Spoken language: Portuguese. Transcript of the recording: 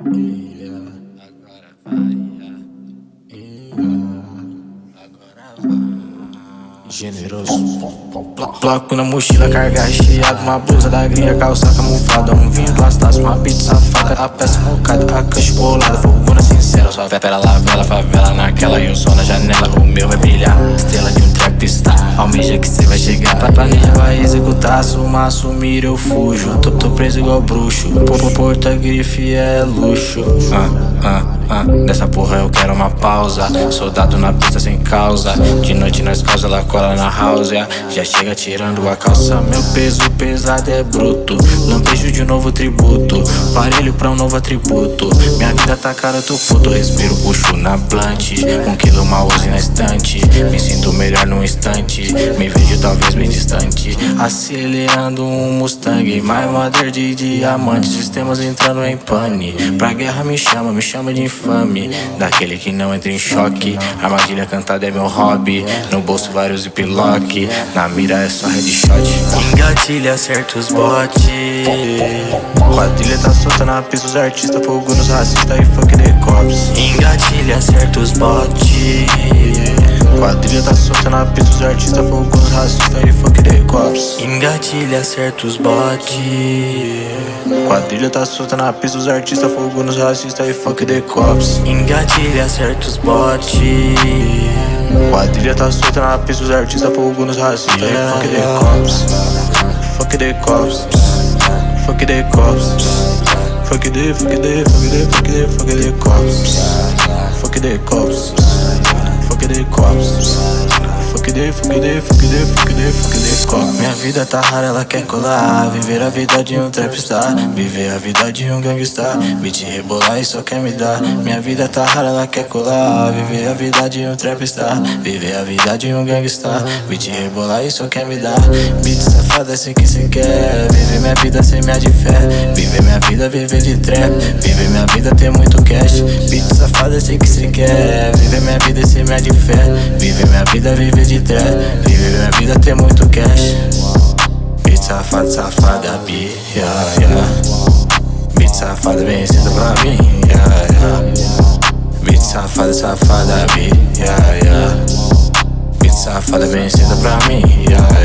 Agora vai, ah. agora vai. Generoso. Bloco na mochila, carga recheada. Uma blusa da gringa, calça camuflada. Um vinho do uma pizza safada. A peça mocada, a cancha bolada. Fogona sincera, só vela, lavela favela naquela. E o sol na janela, o meu vai brilhar. Estrela de um trem trapista, almeja que cê vai chegar, pra planeja vai executar, suma, assumir eu fujo, tô, tô preso igual bruxo, porta grife é luxo, ah, ah Nessa porra eu quero uma pausa. Soldado na pista sem causa. De noite nós causa, ela cola na house. Já chega tirando a calça. Meu peso pesado é bruto. Lampejo de novo tributo. Parelho pra um novo atributo. Minha vida tá cara, eu tô puto. Respiro, puxo na blunt. Um quilo mouse na estante. Me sinto melhor num instante. Me vejo talvez bem distante Acelerando um Mustang My mother de diamante. Sistemas entrando em pane. Pra guerra me chama, me chama de infame. Daquele que não entra em choque. Armadilha cantada é meu hobby. No bolso vários ziplock. Na mira é só headshot. Engatilha certos bote Quadrilha tá solta na pista Os artistas fogo nos racistas e fuck the cops. Engatilha certos bote Quadrilha tá solta na pista Os artistas fogo nos racistas e fuck the cops. Engatilha certos bote Quadrilha tá solta na pista Os artistas fogo nos racistas e fuck the cops. Engatilha certos bote Quadrilha tá solta na pista Os artistas fogo nos racistas e fuck the cops. Fuck the cops. Fuck the cops Fuck the, fuck the, fuck the, fuck the, fuck the cops. Fuck the cops Fuck cops. Fuck the, fuck the, fuck the, fuck the, fuck cops. Minha vida tá rara, ela quer colar. Viver a vida de um trapstar. Viver a vida de um gangstar Beat rebolar e só quer me dar. Minha vida tá rara, ela quer colar. Viver a vida de um trapstar. Viver a vida de um gangstar Beat rebolar e só quer me dar. Beat safada, assim que cê quer. Viver minha vida sem minha de fé. Viver minha vida, viver de trap. Viver minha vida, ter muito cash. Beat safada, assim que cê quer. Viver minha vida sem minha de fé. Viver minha vida, viver de trap Viver minha vida, ter muito cash. Beat safada, safada, bi, yeah, yeah. Beat safada, vem cedo pra mim, yeah, yeah. Beat safada, safada, bi, yeah, yeah. Beat safada, vem cedo pra mim, yeah, yeah